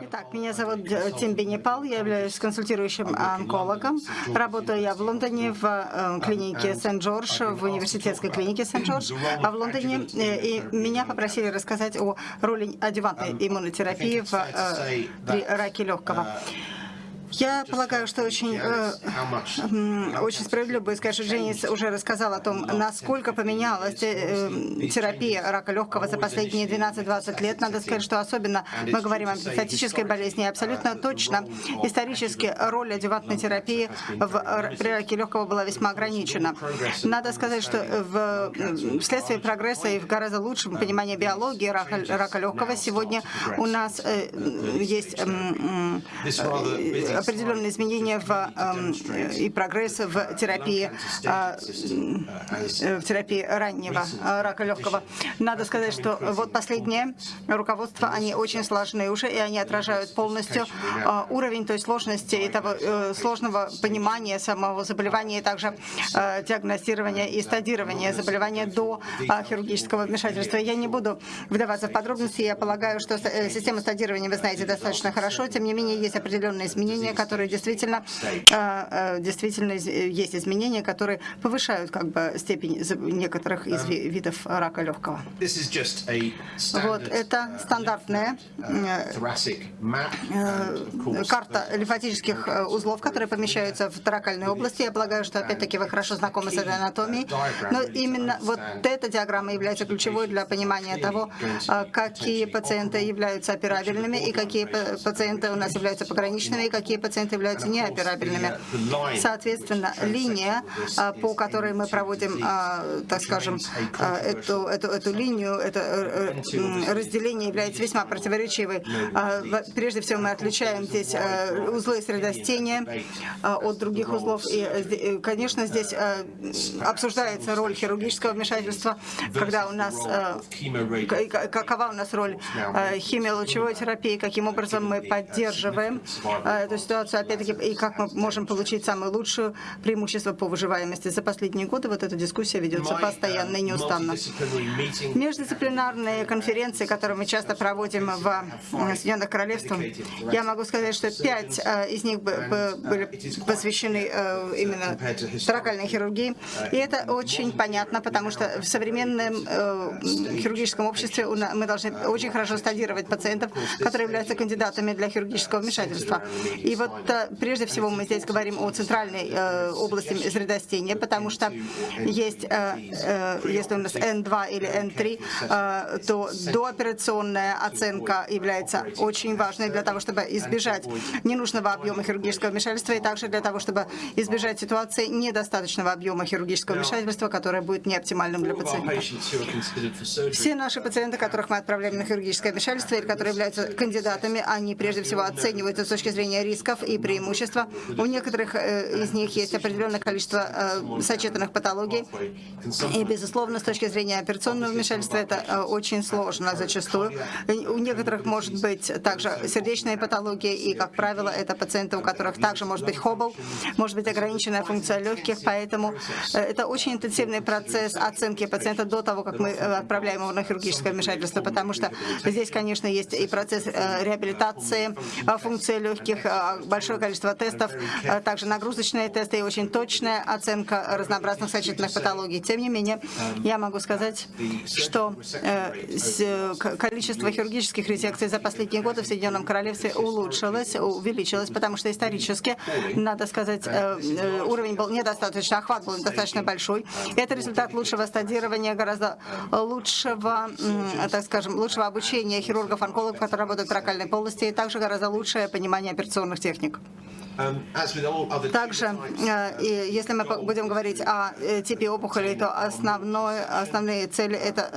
Итак, меня зовут Тим Бенепал, я являюсь консультирующим онкологом. Работаю я в Лондоне в э, клинике Сент-Джордж, в университетской клинике Сент-Джордж, а в Лондоне э, и меня попросили рассказать о роли адювантной иммунотерапии в, э, при раке легкого. Я полагаю, что очень, э, очень справедливо будет сказать, что Дженнис уже рассказал о том, насколько поменялась э, терапия рака легкого за последние 12-20 лет. Надо сказать, что особенно мы говорим о метастатической болезни. абсолютно точно исторически роль адювантной терапии в, при раке легкого была весьма ограничена. Надо сказать, что в, вследствие прогресса и в гораздо лучшем понимании биологии рака, рака легкого сегодня у нас э, есть э, определенные изменения в, э, и прогресс в терапии, э, в терапии раннего э, рака легкого. Надо сказать, что вот последнее руководство, они очень сложные уже, и они отражают полностью э, уровень той сложности и того э, сложного понимания самого заболевания, и также э, диагностирования и стадирования заболевания до хирургического вмешательства. Я не буду вдаваться в подробности, я полагаю, что система стадирования вы знаете достаточно хорошо, тем не менее есть определенные изменения, которые действительно, э, э, действительно есть изменения, которые повышают как бы степень некоторых из видов рака легкого. Вот это стандартная э, карта лимфатических узлов, которые помещаются в таракальной области. Я полагаю, что опять-таки вы хорошо знакомы с этой анатомией. Но именно вот эта диаграмма является ключевой для понимания того, какие пациенты являются операбельными и какие пациенты у нас являются пограничными, и какие пациенты являются неоперабельными. Соответственно, линия, а, по которой мы проводим, а, так скажем, а, эту, эту, эту линию, это э, э, разделение является весьма противоречивой. Прежде всего, мы отличаем здесь э, узлы средостения от других узлов. И, конечно, здесь обсуждается роль хирургического вмешательства, когда у нас, какова у нас роль химиолучевой терапии, каким образом мы поддерживаем эту ситуацию опять-таки, и как мы можем получить самое лучшее преимущество по выживаемости. За последние годы вот эта дискуссия ведется постоянно и неустанно. Междисциплинарные конференции, которые мы часто проводим в Соединенных Королевствах, я могу сказать, что пять э, из них были посвящены э, именно таракальной хирургии. И это очень понятно, потому что в современном э, хирургическом обществе мы должны очень хорошо стадировать пациентов, которые являются кандидатами для хирургического вмешательства. И вот прежде всего мы здесь говорим о центральной э, области средостения, потому что есть, э, э, если у нас N2 или N3, э, то дооперационная оценка является очень важной для того, чтобы избежать ненужного объема хирургического вмешательства и также для того, чтобы избежать ситуации недостаточного объема хирургического вмешательства, которое будет неоптимальным для пациента. Все наши пациенты, которых мы отправляем на хирургическое вмешательство или которые являются кандидатами, они прежде всего оцениваются с точки зрения риска и преимущества. У некоторых э, из них есть определенное количество э, сочетанных патологий. И, безусловно, с точки зрения операционного вмешательства это э, очень сложно зачастую. У некоторых может быть также сердечные патологии, и, как правило, это пациенты, у которых также может быть хобл, может быть ограниченная функция легких, поэтому это очень интенсивный процесс оценки пациента до того, как мы отправляем его на хирургическое вмешательство, потому что здесь, конечно, есть и процесс реабилитации функции легких, большое количество тестов, э, также нагрузочные тесты и очень точная оценка разнообразных сочетанных патологий. Тем не менее, я могу сказать, что э, количество хирургических резекций за последние годы в Соединенном Королевстве улучшилось, увеличилось, потому что исторически, надо сказать, э, уровень был недостаточно, охват был недостаточно большой. Это результат лучшего стадирования, гораздо лучшего, так скажем, лучшего обучения хирургов-онкологов, которые работают в таракальной полости, и также гораздо лучшее понимание операционных техник. Um, Также, э, если мы будем говорить о э, типе опухоли, то основной, основные цели это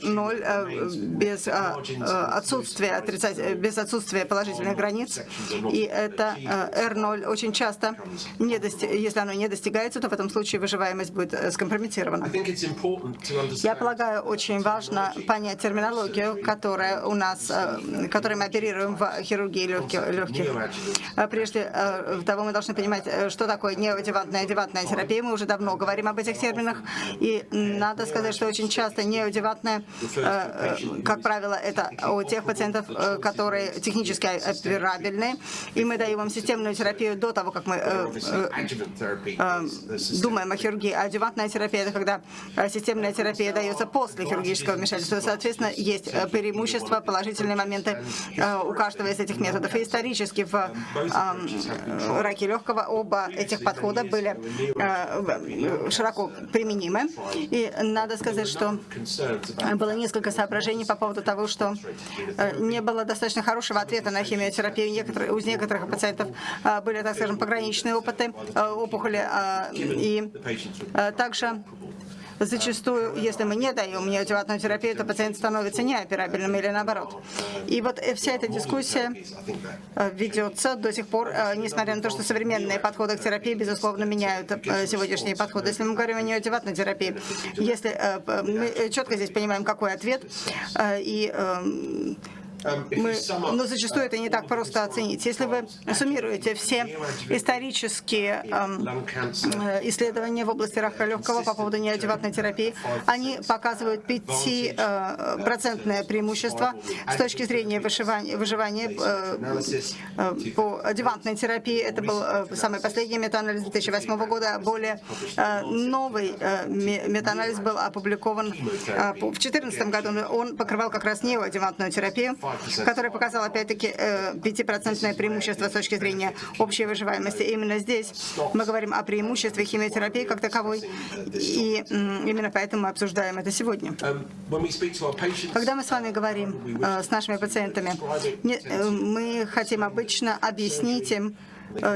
R0 э, без отсутствия, отрицать, без отсутствия положительных границ. И это R0 очень часто, не дости, если оно не достигается, то в этом случае выживаемость будет скомпрометирована. Я полагаю, очень важно понять терминологию, которая у нас, которой мы оперируем в хирургии легких легких. Прежде того мы должны понимать, что такое неодевантная адевантная терапия. Мы уже давно говорим об этих терминах. И надо сказать, что очень часто неодевантная, как правило, это у тех пациентов, которые технически операбельны. И мы даем им системную терапию до того, как мы думаем о хирургии. А адювантная терапия – это когда системная терапия дается после хирургического вмешательства. Соответственно, есть преимущества, положительные моменты у каждого из этих методов. И исторически в раке легкого оба этих подхода были широко применимы. И надо сказать, что было несколько соображений по поводу того, что не было достаточно хорошего ответа на химиотерапию. Некоторые, у некоторых пациентов были, так скажем, пограничные опыты опухоли. И также Зачастую, если мы не даем неодеватную терапию, то пациент становится неоперабельным или наоборот. И вот вся эта дискуссия э, ведется до сих пор, э, несмотря на то, что современные подходы к терапии, безусловно, меняют э, сегодняшние подходы. Если мы говорим о неодеватной терапии, если мы четко здесь понимаем, какой ответ, и Эм, мы, но зачастую это не так просто оценить. Если вы суммируете все исторические эм, э, исследования в области рака легкого по поводу неодеватной терапии, они показывают 5% э, преимущество с точки зрения выживания, выживания э, по адювантной терапии. Это был самый последний метаанализ 2008 года. Более новый метаанализ был опубликован в 2014 году. Он покрывал как раз неоадювантную терапию который показал опять-таки 5% э, преимущество с точки зрения общей выживаемости. Именно здесь мы говорим о преимуществе химиотерапии как таковой, и именно поэтому мы обсуждаем это сегодня. Um, Когда мы с вами говорим э, с нашими пациентами, э, мы хотим обычно объяснить им,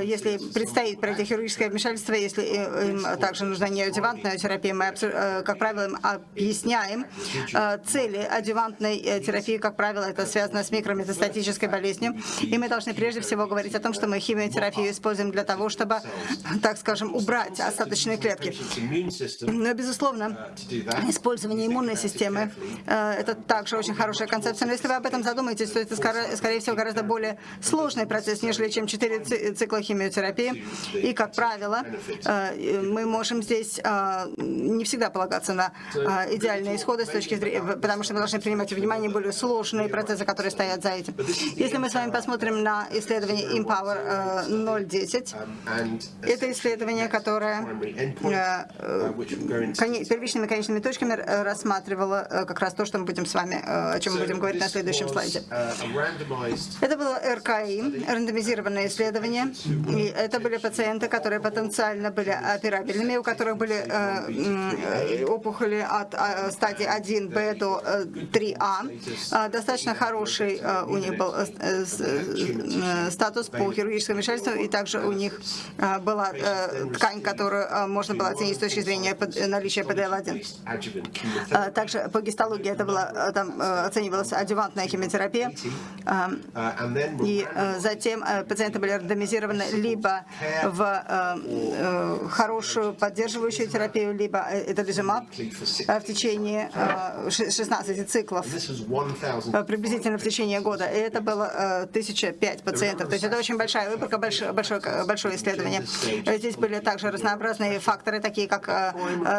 если предстоит пройти хирургическое вмешательство, если им также нужна неодевантная терапия, мы, э, как правило, им объясняем э, цели адювантной терапии, как правило, это связано с микрометастатической болезнью. И мы должны прежде всего говорить о том, что мы химиотерапию используем для того, чтобы, так скажем, убрать остаточные клетки. Но, безусловно, использование иммунной системы – это также очень хорошая концепция. Но если вы об этом задумаетесь, то это, скорее всего, гораздо более сложный процесс, нежели чем 4 цикла цикла химиотерапии. И, как правило, э, мы можем здесь э, не всегда полагаться на э, идеальные исходы с точки зрения, потому что мы должны принимать в внимание более сложные процессы, которые стоят за этим. Если мы с вами посмотрим на исследование Empower 010, это исследование, которое первичными конечными точками рассматривало как раз то, что мы будем с вами, о чем мы будем говорить на следующем слайде. Это было РКИ, рандомизированное исследование, и это были пациенты, которые потенциально были операбельными, у которых были э, опухоли от э, стадии 1Б до 3А. Э, достаточно хороший у них был статус по хирургическому вмешательству, и также у них была ткань, которую можно было оценить с точки зрения наличия ПДЛ-1. Э, также по гистологии это была, там оценивалась адювантная химиотерапия. Э, и затем пациенты были рандомизированы инвестированы либо в э, э, хорошую поддерживающую терапию, либо это лежимаб в течение э, 16 циклов, э, приблизительно в течение года. И это было э, 1005 пациентов. То есть это очень большая выборка, большое, большое, исследование. Здесь были также разнообразные факторы, такие как э,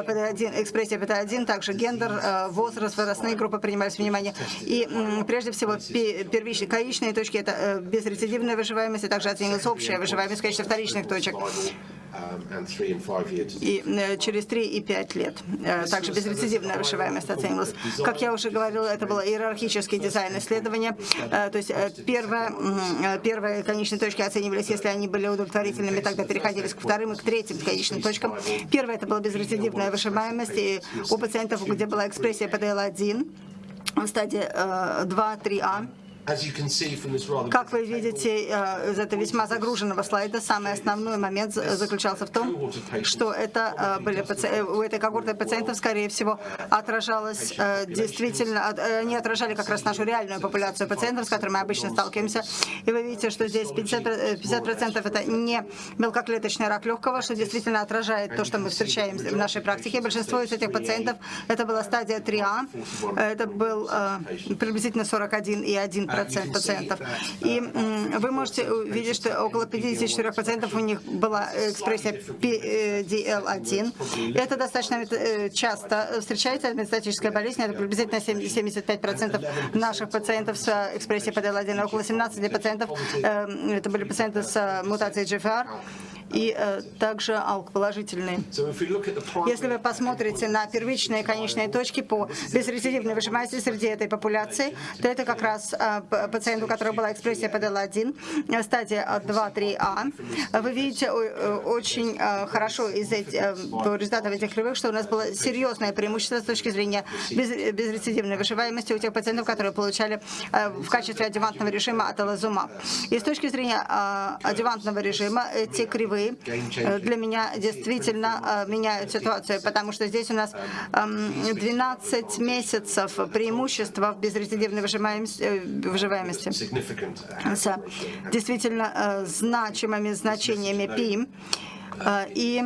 PD1, экспрессия PD1, также гендер, э, возраст, возрастные группы принимались в внимание. И прежде всего первичные, конечные точки – это безрецидивная выживаемость, и также оценивалась общая выживаемость качестве вторичных точек. И э, через 3 и 5 лет. Э, также безрецидивная выживаемость оценивалась. Как я уже говорила, это было иерархический дизайн исследования. Э, то есть первое, первые конечные точки оценивались, если они были удовлетворительными, тогда переходились к вторым и к третьим конечным точкам. Первое это была безрецидивная выживаемость, и у пациентов, где была экспрессия ПДЛ-1, в стадии 2-3А, как вы видите э, из этого весьма загруженного слайда, самый основной момент заключался в том, что это э, были э, у этой когорты пациентов, скорее всего, отражалось действительно, они отражали как раз нашу реальную популяцию пациентов, с которыми мы обычно сталкиваемся. И вы видите, что здесь 50%, 50 это не мелкоклеточный рак легкого, что действительно отражает то, что мы встречаем в нашей практике. Большинство из этих пациентов это была стадия 3А, это был приблизительно 41,1%. Процент пациентов. И вы можете увидеть, что около 54% у них была экспрессия PDL1. Это достаточно часто встречается метастатическая болезнь, это приблизительно 75% наших пациентов с экспрессией PDL1, около 17% это были пациенты с мутацией GFR и э, также АЛК положительный. Если вы посмотрите на первичные конечные точки по безрецидивной выжимаемости среди этой популяции, то это как раз э, пациент, у которого была экспрессия PDL1, э, стадия 2-3А. Вы видите э, очень э, хорошо из этих, э, по результатам этих кривых, что у нас было серьезное преимущество с точки зрения без, безрецидивной выживаемости у тех пациентов, которые получали в качестве адювантного режима аталазумаб. И с точки зрения адювантного режима эти кривые вы э, для меня действительно э, меняют ситуацию, потому что здесь у нас 12 месяцев преимущества в безрецидивной выживаемости. Э, с действительно значимыми значениями ПИМ. И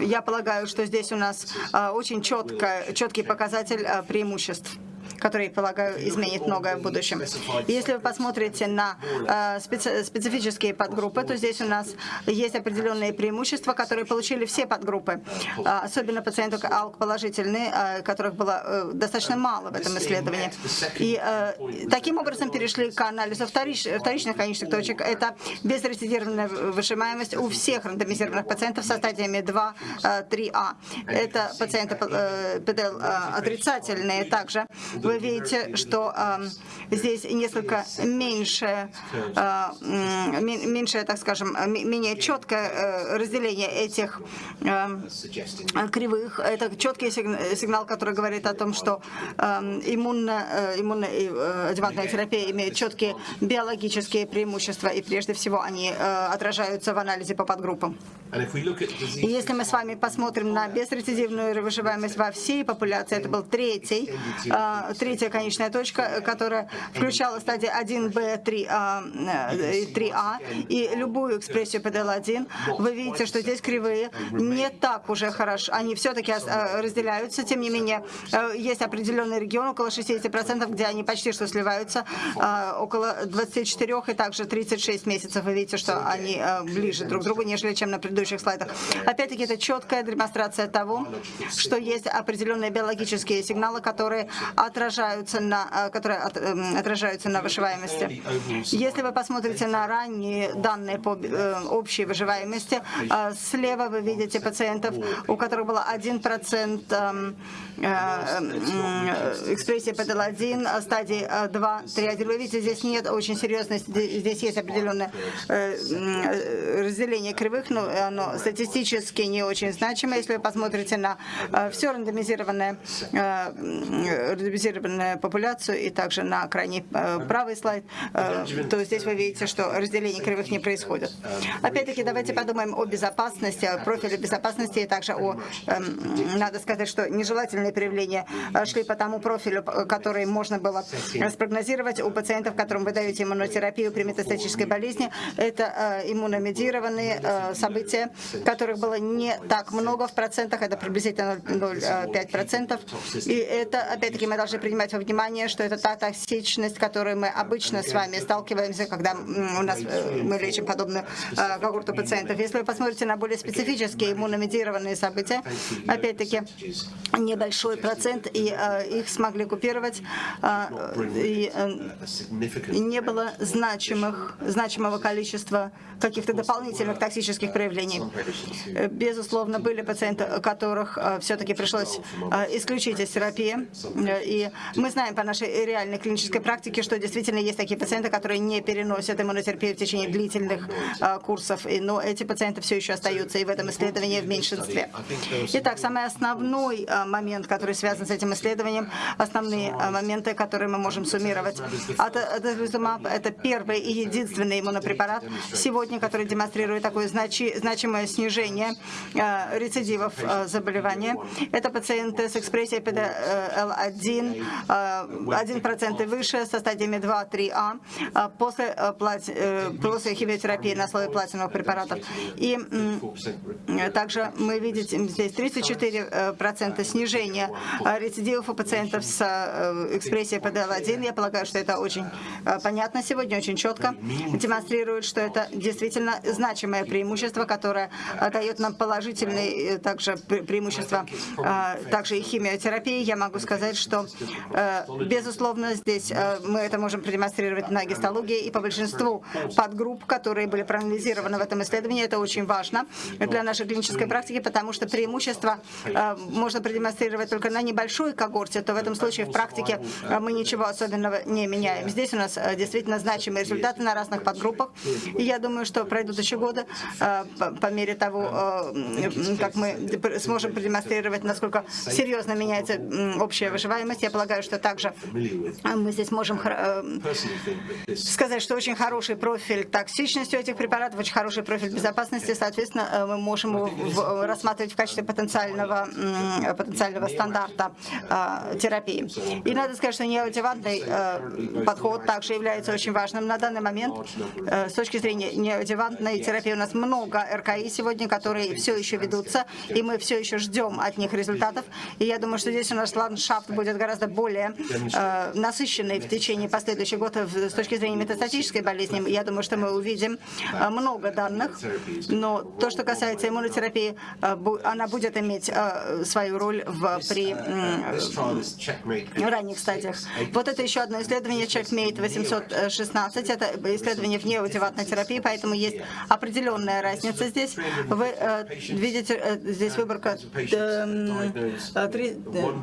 я полагаю, что здесь у нас очень четко, четкий показатель преимуществ который, полагаю, изменит многое в будущем. Если вы посмотрите на э, специ специфические подгруппы, то здесь у нас есть определенные преимущества, которые получили все подгруппы, э, особенно пациенты АЛК положительные, э, которых было достаточно мало в этом исследовании. И таким образом перешли к анализу вторич вторичных конечных точек. Это безрецидированная выжимаемость у всех рандомизированных пациентов со стадиями 2-3А. Э, Это пациенты ПДЛ отрицательные также вы видите, что э, здесь несколько меньше, э, меньше, так скажем, менее четкое э, разделение этих э, кривых. Это четкий сигнал, который говорит о том, что э, иммунно, э, иммунно э, адъювантная терапия имеет четкие биологические преимущества, и прежде всего они э, отражаются в анализе по подгруппам. И если мы с вами посмотрим на безрецидивную выживаемость во всей популяции, это был третий, э, третья конечная точка, которая включала стадии 1Б, 3А и 3А, и любую экспрессию PDL1, вы видите, что здесь кривые не так уже хорошо, они все-таки а, разделяются, тем не менее, э, есть определенный регион, около 60%, где они почти что сливаются, а, около 24 и также 36 месяцев, вы видите, что они э, ближе друг к другу, нежели чем на предыдущих слайдах. Опять-таки, это четкая демонстрация того, что есть определенные биологические сигналы, которые отражаются отражаются на, э, которые эм, отражаются на выживаемости. Если вы посмотрите на ранние данные по э, общей выживаемости, э, слева вы видите пациентов, у которых было 1% эм, экспрессии PDL1, стадии 2, 3, 1. Вы видите, здесь нет очень серьезности, здесь есть определенное разделение кривых, но оно статистически не очень значимо. Если вы посмотрите на все рандомизированное, рандомизированное популяцию и также на крайний э, правый слайд, э, то здесь вы видите, что разделение кривых не происходит. Опять-таки, давайте подумаем о безопасности, о профиле безопасности и также о, эм, надо сказать, что нежелательные проявления э, шли по тому профилю, который можно было спрогнозировать у пациентов, которым вы даете иммунотерапию при метастатической болезни. Это иммуномедированные события, которых было не так много в процентах, это приблизительно 0,5%. И это, опять-таки, мы должны принимать во внимание, что это та токсичность, которой мы обычно с вами сталкиваемся, когда у нас э, мы лечим подобную э, когорту пациентов. Если вы посмотрите на более специфические иммуномедированные события, опять-таки небольшой процент, и э, их смогли купировать, и не было значимых, значимого количества каких-то дополнительных токсических проявлений. Безусловно, были пациенты, которых все-таки пришлось исключить из терапии, и мы знаем по нашей реальной клинической практике, что действительно есть такие пациенты, которые не переносят иммунотерапию в течение длительных э, курсов, но эти пациенты все еще остаются и в этом исследовании в меньшинстве. Итак, самый основной э, момент, который связан с этим исследованием, основные э, моменты, которые мы можем суммировать. Атазлизумаб – это первый и единственный иммунопрепарат сегодня, который демонстрирует такое значи, значимое снижение рецидивов заболевания. Это пациенты с экспрессией PDL1 1% и выше со стадиями 2-3А после, после химиотерапии на основе платиновых препаратов. И также мы видим здесь 34% снижения рецидивов у пациентов с экспрессией ПДЛ-1. Я полагаю, что это очень понятно сегодня, очень четко демонстрирует, что это действительно значимое преимущество, которое дает нам положительные также преимущества, также и химиотерапии. Я могу сказать, что, безусловно, здесь мы это можем продемонстрировать на гистологии и по большинству подгрупп, которые были проанализированы в этом исследовании. Это очень важно для нашей клинической практики, потому что преимущество можно продемонстрировать только на небольшой когорте, то в этом случае в практике мы ничего особенного не меняем. Здесь у нас действительно значимые результаты на разных подгруппах. И я думаю, что пройдут еще годы по мере того, как мы сможем продемонстрировать, насколько серьезно меняется общая выживаемость. Я полагаю, что также мы здесь можем сказать, что очень хороший профиль токсичности у этих препаратов, очень хороший профиль безопасности, соответственно, э, мы можем рассматривать в качестве потенциального, потенциального стандарта э, терапии. И надо сказать, что неодевантный э, подход также является очень важным на данный момент. С точки зрения неодевантной терапии у нас много РКИ сегодня, которые все еще ведутся, и мы все еще ждем от них результатов. И я думаю, что здесь у нас ландшафт будет гораздо более насыщенный в течение последующих годов с точки зрения метастатической болезни. Я думаю, что мы увидим много данных, но то, что касается иммунотерапии, э, она будет иметь э, свою роль в, при ранних стадиях. Вот это еще одно исследование, Checkmate 816, это исследование в неодеватной терапии, поэтому есть определенная разница здесь. Вы э, видите, здесь выборка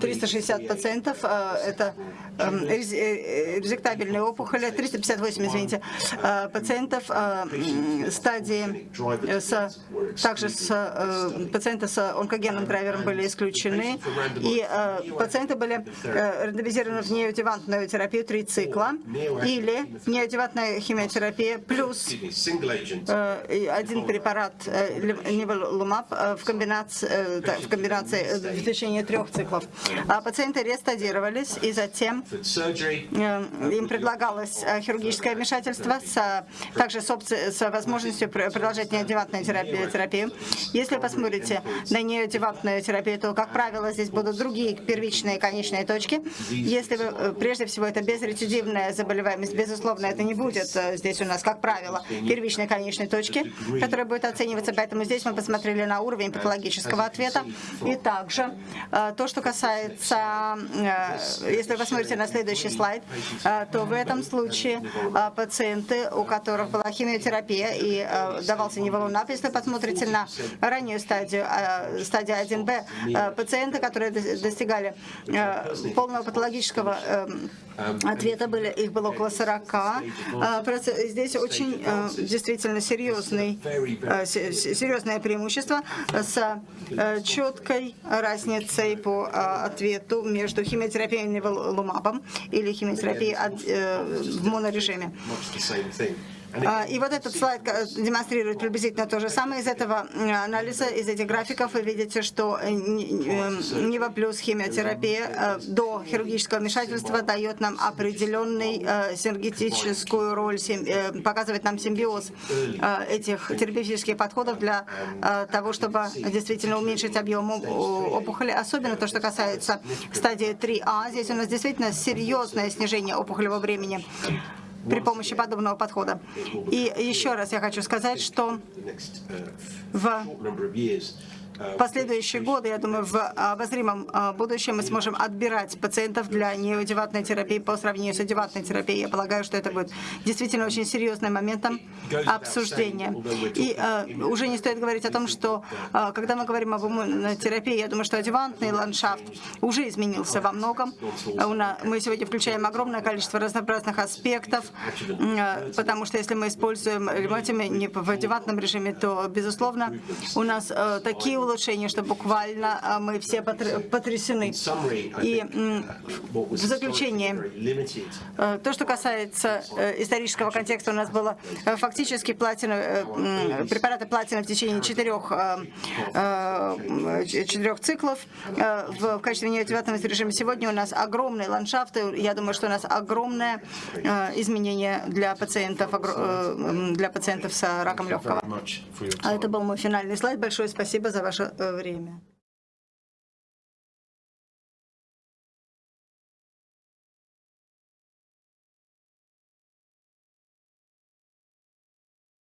360 пациентов, это резектабельные опухоли, 358, извините, пациентов стадии с, также с, э, пациенты с онкогенным драйвером были исключены, и э, пациенты были э, рандомизированы в неодевантную терапию три цикла или неодевантная химиотерапия плюс один препарат неволумаб в комбинации, в комбинации в течение трех циклов. А пациенты рестадировались, и затем им предлагалось хирургическое вмешательство с, также с, с возможностью продолжать неодевантную терапию, терапию. Если посмотрите на неодевантную терапию, то, как правило, здесь будут другие первичные конечные точки. Если вы, э, прежде всего, это безрецидивная заболеваемость, безусловно, это не будет э, здесь у нас, как правило, первичной конечной точки, которая будет оцениваться. Поэтому здесь мы посмотрели на уровень патологического ответа. И также э, то, что касается, если вы посмотрите на следующий слайд, то в этом случае пациенты, у которых была химиотерапия и давался неволунап, если посмотрите на раннюю стадию, стадию 1Б, пациенты, которые достигали полного патологического ответа, были, их было около 40. Здесь очень действительно серьезный, серьезное преимущество с четкой разницей по ответу между химиотерапией и неволумабом или химиотерапией в монорежиме. А, и вот этот слайд демонстрирует приблизительно то же самое. Из этого анализа, из этих графиков. Вы видите, что э, НИВА плюс химиотерапия э, до хирургического вмешательства дает нам определенный э, синергетическую роль, показывает нам симбиоз этих терапевтических подходов для того, чтобы действительно уменьшить объем опухоли. Особенно то, что касается стадии 3А. Здесь у нас действительно серьезное снижение опухолевого времени при помощи подобного подхода. И еще раз я хочу сказать, что в в последующие годы, я думаю, в обозримом а, будущем мы сможем отбирать пациентов для неодеватной терапии по сравнению с одеватной терапией. Я полагаю, что это будет действительно очень серьезным моментом обсуждения. И uh, уже не стоит говорить о том, что uh, когда мы говорим об иммунотерапии, я думаю, что одевантный ландшафт уже изменился во многом. Мы сегодня включаем огромное количество разнообразных аспектов, потому что если мы используем лимотами не в одевантном режиме, то, безусловно, у нас такие улучшения, что буквально а, мы все потр- потрясены. И м, в заключение, э, то, что касается э, исторического контекста, у нас было э, фактически платина, препараты платина в течение четырех, четырех циклов в качестве неадъювантного режима. Сегодня у нас огромные ландшафты. Я думаю, что у нас огромное изменение для пациентов, для пациентов с раком легкого. А это был мой финальный слайд. Большое спасибо за ваше э, время.